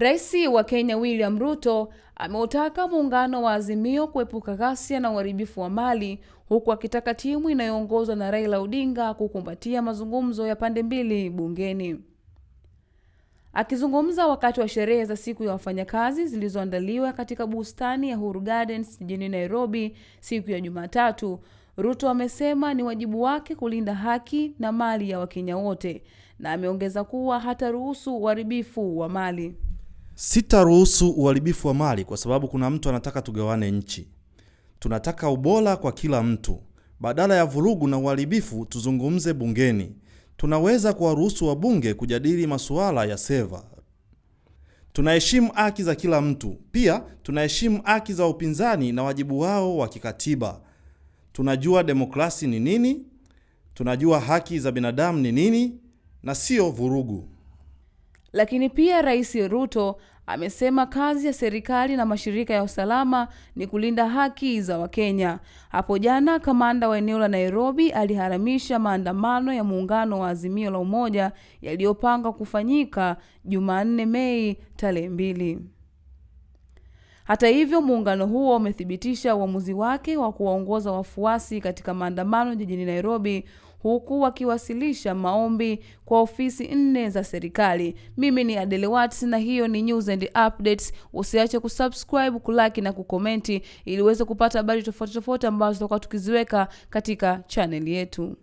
Rais wa Kenya William Ruto ameutaka muungano wa Azimio kuepuka ghasia na uharibifu wa mali huku akitaka timu inayoongozwa na Raila Odinga kukumbatia mazungumzo ya pande mbili bungeni. Akizungumza wakati wa sherehe za siku ya wafanyakazi zilizoandaliwa katika bustani ya Uhuru Gardens jijini Nairobi siku ya Jumatatu, Ruto amesema ni wajibu wake kulinda haki na mali ya Wakenya wote na ameongeza kuwa hataruhusu uharibifu wa mali. Sitaruhusu uharibifu wa mali kwa sababu kuna mtu anataka tugawane nchi. Tunataka ubora kwa kila mtu. Badala ya vurugu na uharibifu, tuzungumze bungeni. Tunaweza kuwaruhusu wabunge kujadili masuala ya seva. Tunaheshimu haki za kila mtu. Pia tunaheshimu haki za upinzani na wajibu wao wa kikatiba. Tunajua demokrasi ni nini, tunajua haki za binadamu ni nini na sio vurugu. Lakini pia Rais Ruto amesema kazi ya serikali na mashirika ya usalama ni kulinda haki za Wakenya. Hapo jana, kamanda wa eneo la Nairobi aliharamisha maandamano ya muungano wa Azimio la Umoja yaliyopangwa kufanyika Jumanne Mei tarehe mbili. Hata hivyo, muungano huo umethibitisha uamuzi wake wa kuwaongoza wafuasi katika maandamano jijini Nairobi huku wakiwasilisha maombi kwa ofisi nne za serikali. Mimi ni Adele Watts na hiyo ni News and Updates. Usiache kusubscribe, kulike na kukomenti ili uweze kupata habari tofauti tofauti ambazo tutakuwa tukiziweka katika channel yetu.